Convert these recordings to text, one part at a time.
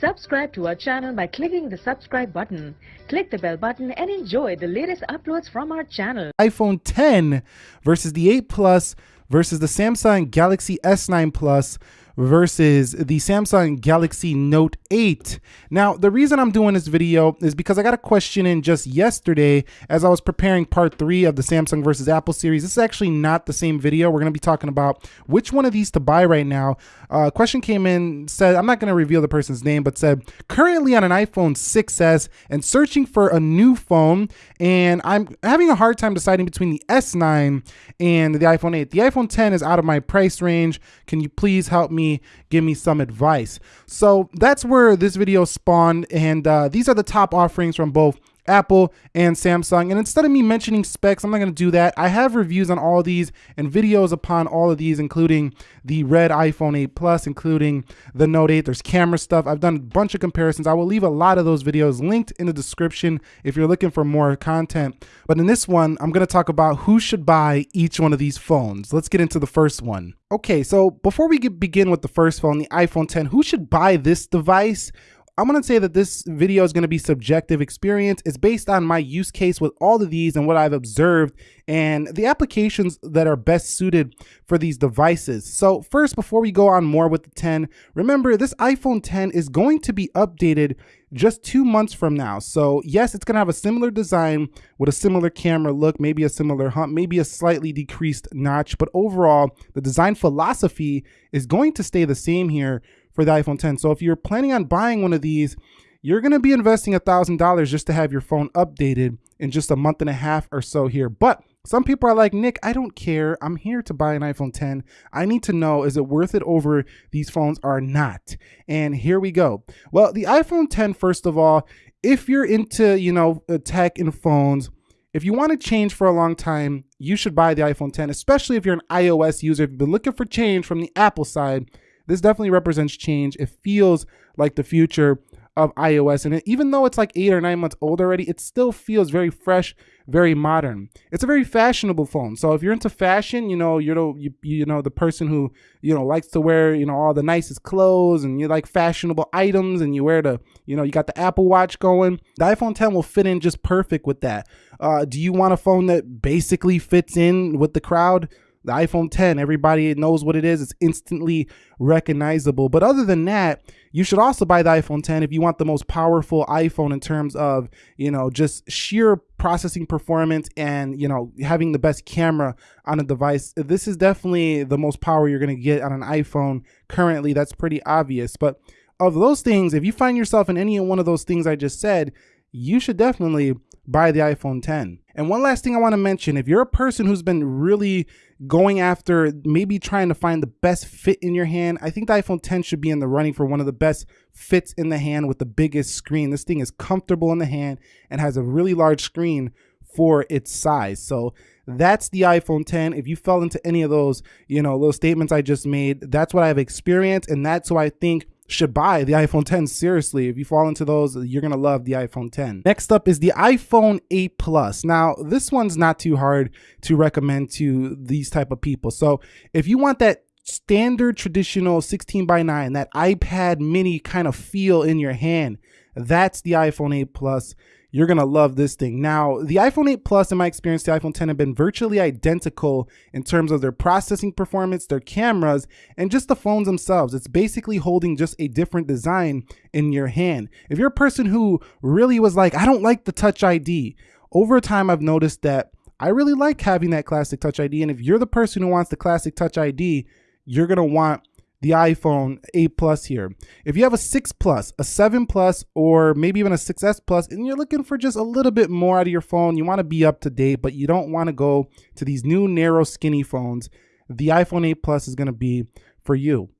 Subscribe to our channel by clicking the subscribe button. Click the bell button and enjoy the latest uploads from our channel. iPhone 10 versus the 8 Plus versus the Samsung Galaxy S9 Plus versus the Samsung Galaxy Note 8. Now, the reason I'm doing this video is because I got a question in just yesterday as I was preparing part three of the Samsung versus Apple series. This is actually not the same video. We're going to be talking about which one of these to buy right now. Uh, question came in, said, I'm not going to reveal the person's name, but said, currently on an iPhone 6S and searching for a new phone, and I'm having a hard time deciding between the S9 and the iPhone 8. The iPhone 10 is out of my price range. Can you please help me give me some advice. So that's where this video spawned. And uh, these are the top offerings from both Apple and Samsung. And instead of me mentioning specs, I'm not going to do that. I have reviews on all these and videos upon all of these, including the red iPhone 8 Plus, including the Note 8. There's camera stuff. I've done a bunch of comparisons. I will leave a lot of those videos linked in the description if you're looking for more content. But in this one, I'm going to talk about who should buy each one of these phones. Let's get into the first one. Okay, so before we begin with the first phone, the iPhone 10, who should buy this device? I'm gonna say that this video is gonna be subjective experience. It's based on my use case with all of these and what I've observed and the applications that are best suited for these devices. So first, before we go on more with the 10, remember this iPhone 10 is going to be updated just two months from now. So yes, it's gonna have a similar design with a similar camera look, maybe a similar hump, maybe a slightly decreased notch, but overall, the design philosophy is going to stay the same here for the iPhone 10. So if you're planning on buying one of these, you're going to be investing a $1,000 just to have your phone updated in just a month and a half or so here. But some people are like, Nick, I don't care. I'm here to buy an iPhone 10. I need to know, is it worth it over these phones or not? And here we go. Well, the iPhone 10, first of all, if you're into, you know, uh, tech and phones, if you want to change for a long time, you should buy the iPhone 10, especially if you're an iOS user. If you've been looking for change from the Apple side, this definitely represents change. It feels like the future of iOS. And even though it's like eight or nine months old already, it still feels very fresh, very modern. It's a very fashionable phone. So if you're into fashion, you know, you're the, you, you know, the person who, you know, likes to wear, you know, all the nicest clothes and you like fashionable items and you wear the, you know, you got the Apple Watch going, the iPhone 10 will fit in just perfect with that. Uh, do you want a phone that basically fits in with the crowd? The iPhone 10, everybody knows what it is. It's instantly recognizable. But other than that, you should also buy the iPhone 10 if you want the most powerful iPhone in terms of, you know, just sheer processing performance and, you know, having the best camera on a device. This is definitely the most power you're going to get on an iPhone currently. That's pretty obvious. But of those things, if you find yourself in any one of those things I just said, you should definitely buy the iPhone 10. And one last thing I want to mention, if you're a person who's been really going after maybe trying to find the best fit in your hand, I think the iPhone 10 should be in the running for one of the best fits in the hand with the biggest screen. This thing is comfortable in the hand and has a really large screen for its size. So that's the iPhone 10. If you fell into any of those, you know, little statements I just made, that's what I've experienced and that's why I think should buy the iPhone 10 seriously. If you fall into those, you're going to love the iPhone 10. Next up is the iPhone 8 Plus. Now, this one's not too hard to recommend to these type of people. So if you want that standard traditional 16 by 9, that iPad mini kind of feel in your hand, that's the iPhone 8 Plus you're going to love this thing. Now, the iPhone 8 Plus, in my experience, the iPhone 10 have been virtually identical in terms of their processing performance, their cameras, and just the phones themselves. It's basically holding just a different design in your hand. If you're a person who really was like, I don't like the Touch ID, over time, I've noticed that I really like having that classic Touch ID. And if you're the person who wants the classic Touch ID, you're going to want the iPhone 8 Plus here. If you have a 6 Plus, a 7 Plus, or maybe even a 6S Plus, and you're looking for just a little bit more out of your phone, you want to be up to date, but you don't want to go to these new narrow skinny phones, the iPhone 8 Plus is going to be for you.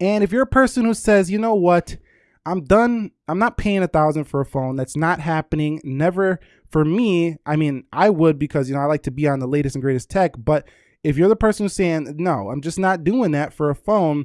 And if you're a person who says, you know what, I'm done, I'm not paying a thousand for a phone, that's not happening, never for me. I mean, I would because, you know, I like to be on the latest and greatest tech, but if you're the person who's saying, no, I'm just not doing that for a phone,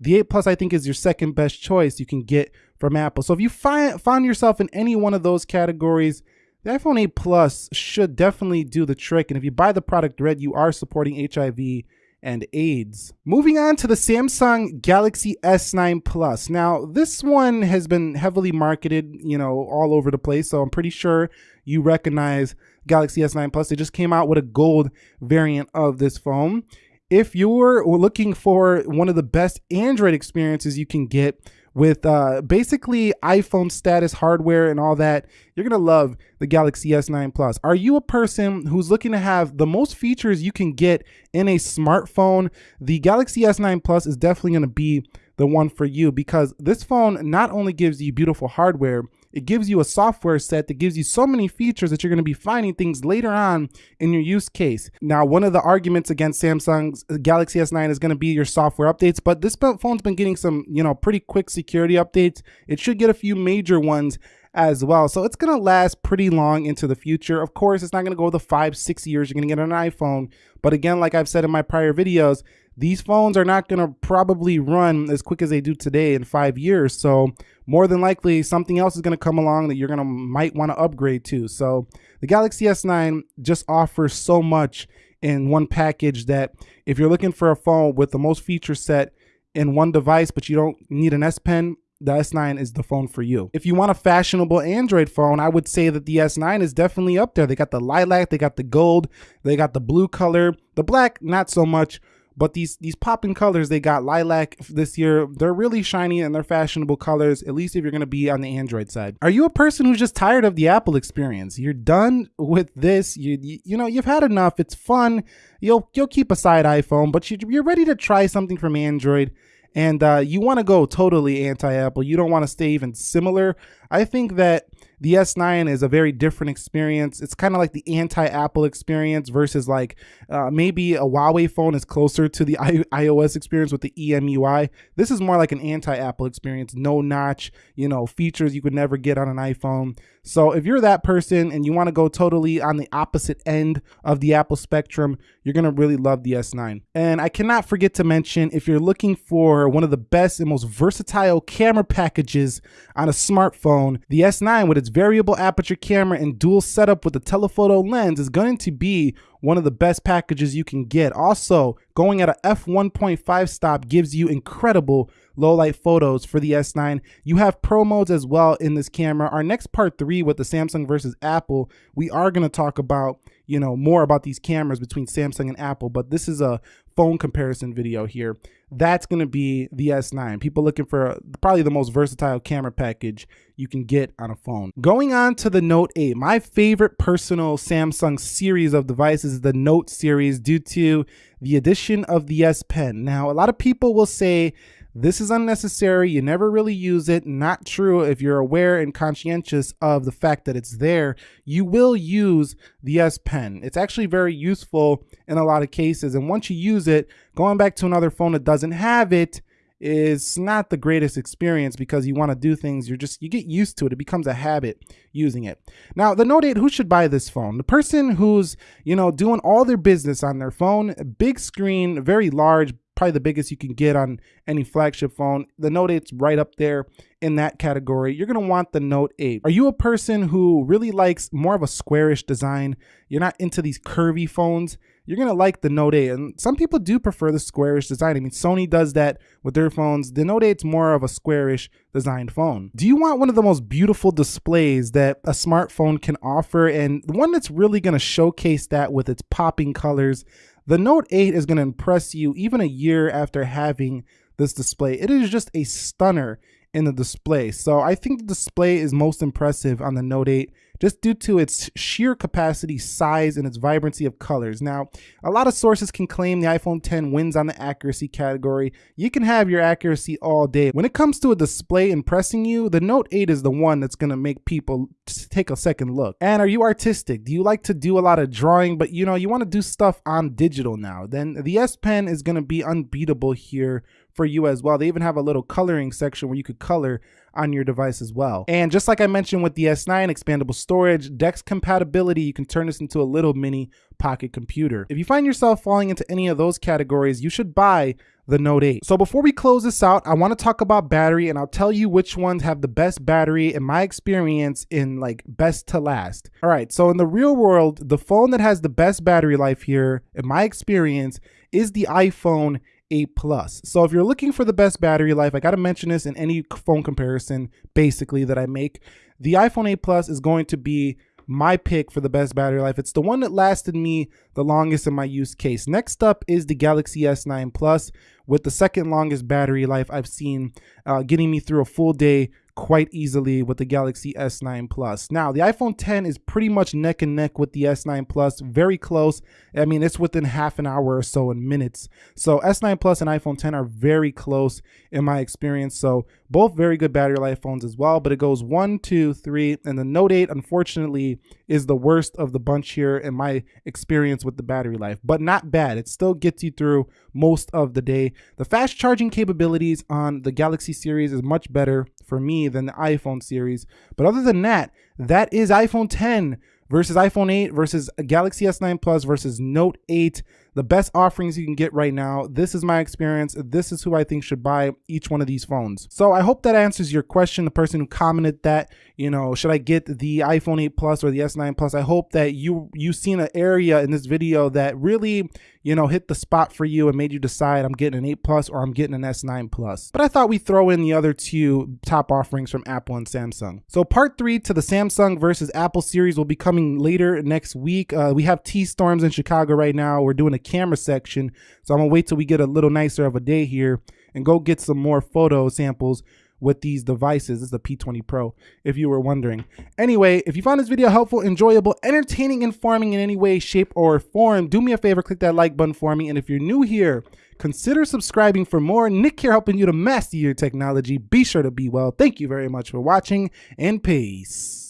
the 8 Plus I think is your second best choice you can get from Apple. So if you find found yourself in any one of those categories, the iPhone 8 Plus should definitely do the trick. And if you buy the product red, you are supporting HIV and AIDS. Moving on to the Samsung Galaxy S9 Plus. Now, this one has been heavily marketed, you know, all over the place, so I'm pretty sure you recognize Galaxy S9 Plus. They just came out with a gold variant of this phone. If you're looking for one of the best Android experiences you can get, with uh, basically iPhone status hardware and all that, you're gonna love the Galaxy S9 Plus. Are you a person who's looking to have the most features you can get in a smartphone? The Galaxy S9 Plus is definitely gonna be the one for you because this phone not only gives you beautiful hardware, it gives you a software set that gives you so many features that you're going to be finding things later on in your use case. Now, one of the arguments against Samsung's uh, Galaxy S9 is going to be your software updates, but this phone's been getting some, you know, pretty quick security updates. It should get a few major ones as well. So it's going to last pretty long into the future. Of course, it's not going to go the five, six years you're going to get an iPhone. But again, like I've said in my prior videos, these phones are not going to probably run as quick as they do today in five years. So more than likely something else is going to come along that you're going to might want to upgrade to. So the Galaxy S9 just offers so much in one package that if you're looking for a phone with the most feature set in one device, but you don't need an S Pen, the S9 is the phone for you. If you want a fashionable Android phone, I would say that the S9 is definitely up there. They got the lilac, they got the gold, they got the blue color, the black, not so much. But these these popping colors they got lilac this year. They're really shiny and they're fashionable colors. At least if you're gonna be on the Android side. Are you a person who's just tired of the Apple experience? You're done with this. You you, you know you've had enough. It's fun. You'll you'll keep aside iPhone, but you, you're ready to try something from Android and uh, you want to go totally anti-Apple. You don't want to stay even similar. I think that the S9 is a very different experience. It's kind of like the anti-Apple experience versus like uh, maybe a Huawei phone is closer to the I iOS experience with the EMUI. This is more like an anti-Apple experience. No notch, you know, features you could never get on an iPhone. So if you're that person and you want to go totally on the opposite end of the Apple spectrum, you're going to really love the S9. And I cannot forget to mention if you're looking for one of the best and most versatile camera packages on a smartphone, the S9 with its variable aperture camera and dual setup with a telephoto lens is going to be one of the best packages you can get. Also, going at a f1.5 stop gives you incredible low light photos for the S9. You have pro modes as well in this camera. Our next part three with the Samsung versus Apple, we are going to talk about, you know, more about these cameras between Samsung and Apple, but this is a phone comparison video here. That's going to be the S9. People looking for probably the most versatile camera package you can get on a phone. Going on to the Note 8, my favorite personal Samsung series of devices is the Note series due to the addition of the S Pen. Now, a lot of people will say this is unnecessary. You never really use it. Not true. If you're aware and conscientious of the fact that it's there, you will use the S Pen. It's actually very useful in a lot of cases. And once you use it, going back to another phone that doesn't have it, is not the greatest experience because you want to do things you're just you get used to it it becomes a habit using it. Now the note 8 who should buy this phone? The person who's you know doing all their business on their phone big screen very large probably the biggest you can get on any flagship phone. The Note 8's right up there in that category. You're to want the Note 8. Are you a person who really likes more of a squarish design? You're not into these curvy phones? You're to like the Note 8. And some people do prefer the squarish design. I mean, Sony does that with their phones. The Note 8's more of a squarish designed phone. Do you want one of the most beautiful displays that a smartphone can offer and the one that's really to showcase that with its popping colors, the Note 8 is going to impress you even a year after having this display. It is just a stunner in the display. So I think the display is most impressive on the Note 8 just due to its sheer capacity, size, and its vibrancy of colors. Now, a lot of sources can claim the iPhone 10 wins on the accuracy category. You can have your accuracy all day. When it comes to a display impressing you, the Note 8 is the one that's going to make people take a second look. And are you artistic? Do you like to do a lot of drawing, but you know, you want to do stuff on digital now? Then the S Pen is going to be unbeatable here for you as well. They even have a little coloring section where you could color on your device as well. And just like I mentioned with the S9 expandable storage, DeX compatibility, you can turn this into a little mini pocket computer. If you find yourself falling into any of those categories, you should buy the Note 8. So before we close this out, I want to talk about battery and I'll tell you which ones have the best battery in my experience in like best to last. All right, so in the real world, the phone that has the best battery life here, in my experience, is the iPhone 8 Plus. So if you're looking for the best battery life, I got to mention this in any phone comparison basically that I make. The iPhone 8 Plus is going to be my pick for the best battery life. It's the one that lasted me the longest in my use case. Next up is the Galaxy S9 Plus with the second longest battery life I've seen, uh, getting me through a full day quite easily with the Galaxy S9 Plus. Now, the iPhone 10 is pretty much neck and neck with the S9 Plus, very close. I mean, it's within half an hour or so in minutes. So S9 Plus and iPhone 10 are very close in my experience. So both very good battery life phones as well, but it goes one, two, three, and the Note 8, unfortunately, is the worst of the bunch here in my experience with the battery life, but not bad. It still gets you through most of the day. The fast charging capabilities on the Galaxy series is much better for me than the iPhone series. But other than that, that is iPhone 10 versus iPhone 8 versus Galaxy S9 Plus versus Note 8 the best offerings you can get right now. This is my experience. This is who I think should buy each one of these phones. So I hope that answers your question. The person who commented that, you know, should I get the iPhone 8 Plus or the S9 Plus? I hope that you you seen an area in this video that really, you know, hit the spot for you and made you decide I'm getting an 8 Plus or I'm getting an S9 Plus. But I thought we'd throw in the other two top offerings from Apple and Samsung. So part three to the Samsung versus Apple series will be coming later next week. Uh, we have T-Storms in Chicago right now. We're doing a camera section. So I'm gonna wait till we get a little nicer of a day here and go get some more photo samples with these devices. This is the P20 Pro, if you were wondering. Anyway, if you found this video helpful, enjoyable, entertaining, informing in any way, shape, or form, do me a favor, click that like button for me. And if you're new here, consider subscribing for more. Nick here helping you to master your technology. Be sure to be well. Thank you very much for watching and peace.